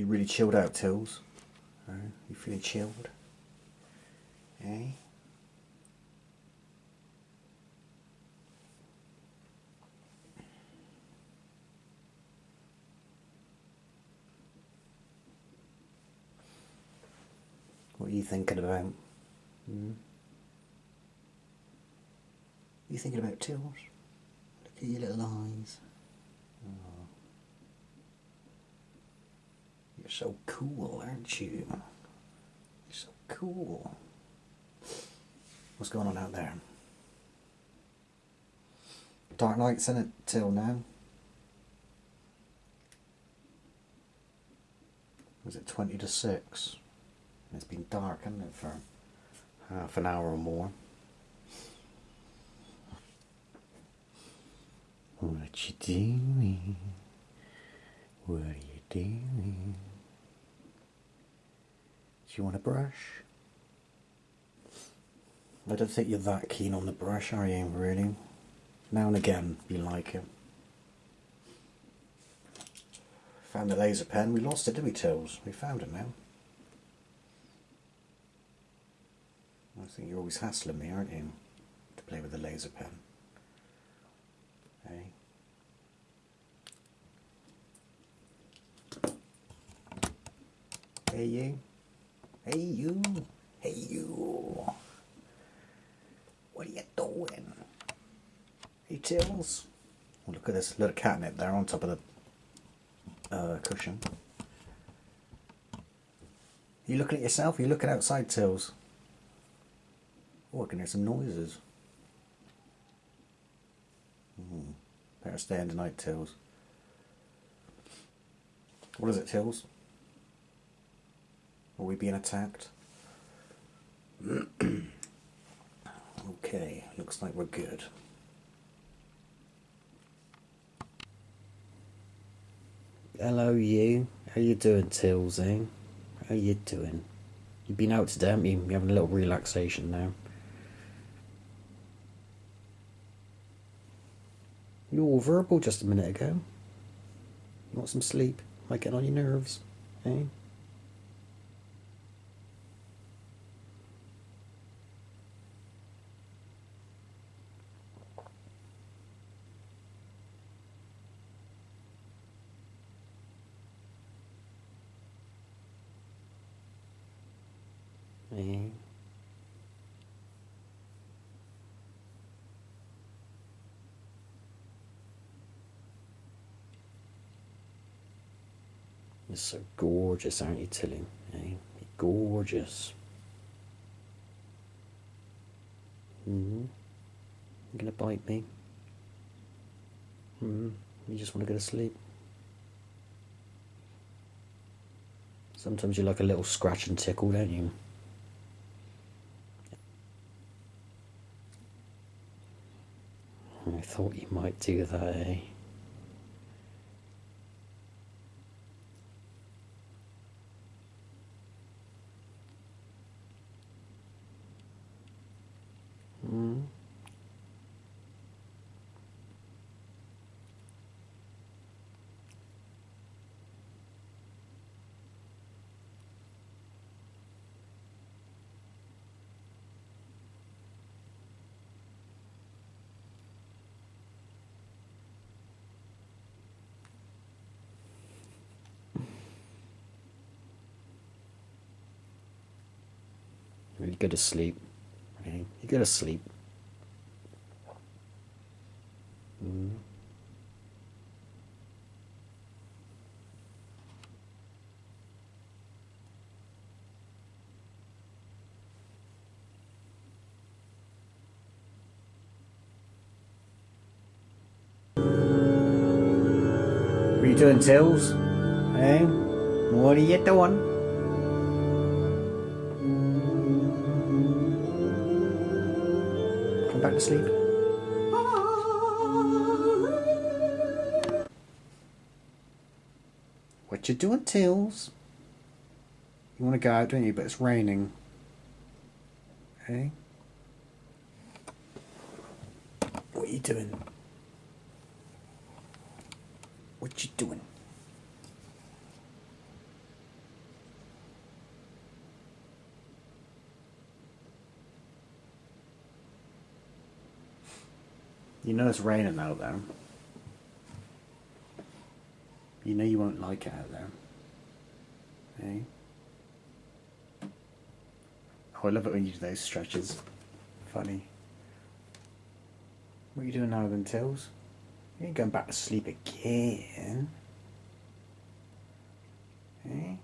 You really chilled out, Tills? Uh, you feeling chilled? Eh? What are you thinking about? Hmm? You thinking about Tills? Look at your little eyes. Oh. You're so cool, aren't you? You're so cool. What's going on out there? Dark nights in it till now. Was it 20 to 6? It's been dark, hasn't it, for half an hour or more. What you doing? What are you doing? You want a brush? I don't think you're that keen on the brush, are you, really? Now and again, you like it. Found the laser pen. We lost it, did we, Tills? We found it now. I think you're always hassling me, aren't you? To play with the laser pen. Hey? Hey you. Hey you. Hey you. What are you doing? Hey Tills. Oh, look at this little catnip there on top of the uh, cushion. You looking at yourself? You looking outside, Tills? Oh, I can hear some noises. Hmm. Better stay in tonight, Tills. What is it, Tills? Are we being attacked? okay, looks like we're good. Hello, you. How you doing, eh? How you doing? You've been out today, haven't you? You're having a little relaxation now. You were verbal just a minute ago. You want some sleep? Might get on your nerves, eh? Eh? You're so gorgeous, aren't you, Tilly? Eh? You're gorgeous. hmm You're gonna bite me? hmm You just want to go to sleep? Sometimes you like a little scratch and tickle, don't you? I thought you might do that, eh? Mm. You go to sleep. Okay? You go to sleep. Mm. Are you doing, Tills? Hey? What are you doing? Sleep. What you doing, Tills? You want to go out, don't you? But it's raining. Hey? What are you doing? What you doing? You know it's raining out there. You know you won't like it out there. Eh? Oh, I love it when you do those stretches. Funny. What are you doing now then, Tills? You ain't going back to sleep again. Eh?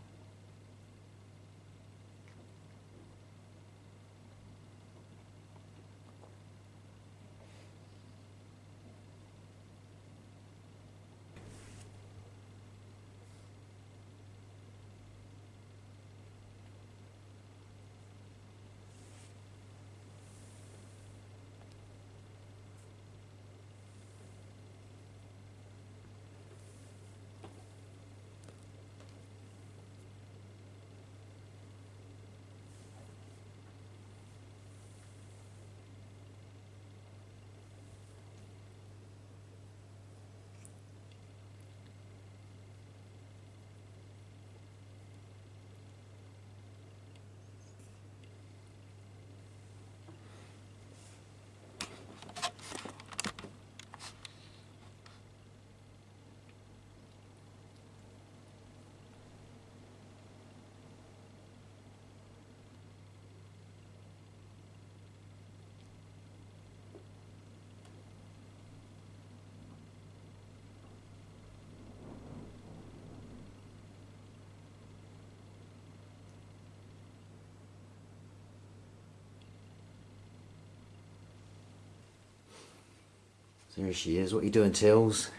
There she is. What you doing, Tills?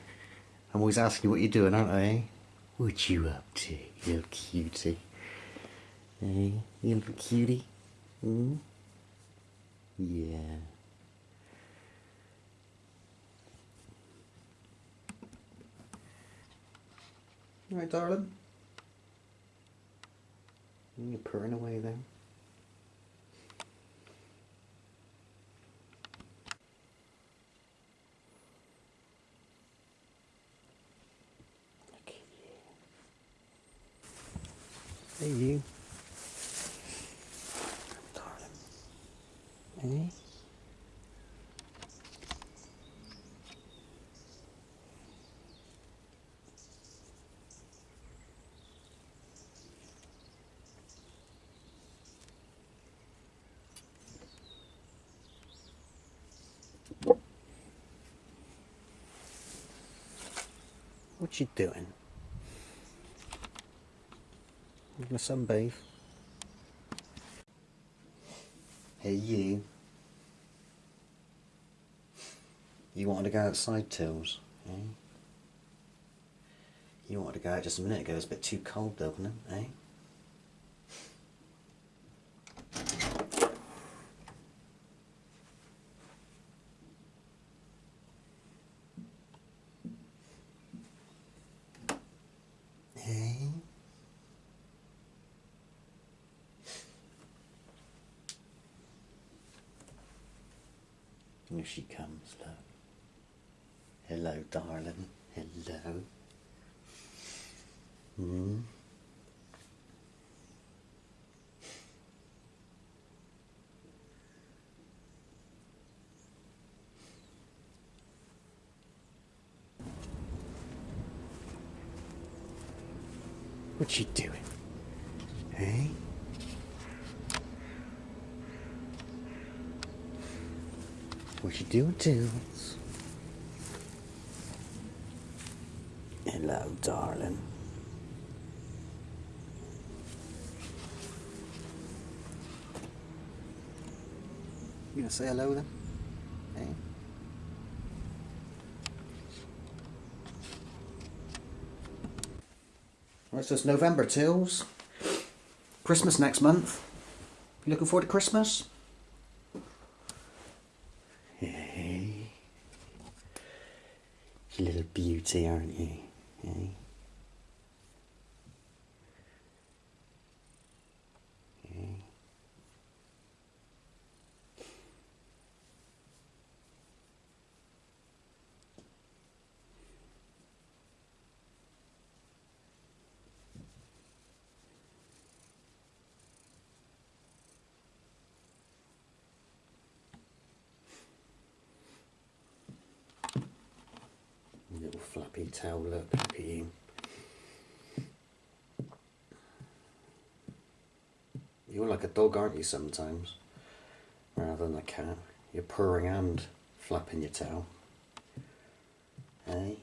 I'm always asking you what you're doing, aren't I? What you up to, you little cutie? Hey, you little cutie? Hmm? Yeah. All right, darling. You're purring away then. Hey, you. Darling. Hey. What you doing? You gonna sunbathe? Hey you. You wanted to go outside, Tills, eh? You wanted to go out just a minute ago, it was a bit too cold wasn't it, eh? Here she comes, love. Hello, darling. Hello. Hmm? What you doing? Hey? What you doing, Tills? Hello, darling. You gonna say hello then? Hey? Right, so it's November, Tills. Christmas next month. You looking forward to Christmas? Tail, look. You're like a dog, aren't you, sometimes? Rather than a cat. You're purring and flapping your tail. Hey?